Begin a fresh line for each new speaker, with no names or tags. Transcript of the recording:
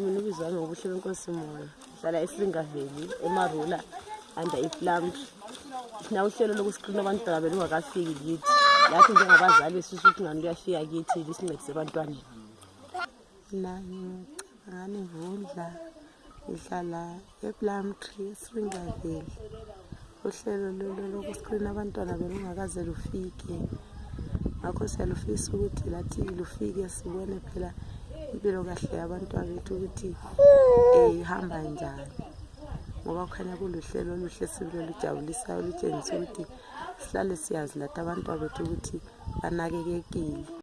mina ubizwa ngobuhle benkosi moya hlala esingaveli emarula under iplamp thina uhlelo lokusiqina abantwana belungakafiki kithi lathi njengabazali sisa ukuthi ngani luyafika kithi lisincedise ebantwaneni
nami ngani vundla ngihlala Eplam Tree eSringaveli uhlelo lolu lokuscreen abantwana belungakaze lufike ngakho siyalufisa ukuthi lathi lufike sibone phela impilo kahle yabantwana bethu ukuthi um ihamba njani ngoba kukhanya kuluhlelo oluhle sibilo olujabulisayo olutshengisa ukuthi sihlale siyazi lathi abantwana bethu ukuthi banakekekile